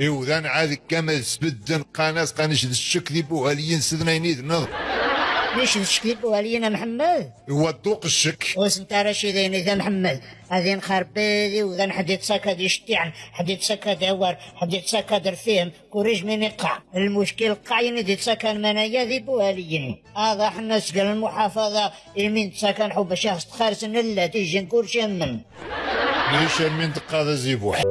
إيوذان عاد كما سبدن قناص قانش الشك ذي بوهاليين سدنا ينيد نظر ليش تشكيب ولينا محمد؟ هو الدوق الشك. واش انت رشيدين اذا محمد؟ هذه نخربيدي وذا حديت سكد يشتعن حديت سكد يور حديت سكد رفيهم كوريج من يقع. المشكل قاين دي سكن منايا ذي بوهاليين هذا حنا سقل المحافظة يمين سكن حب شخص تخارس نلا تيجي نكور شمن ليش من دقا ذا زيبوح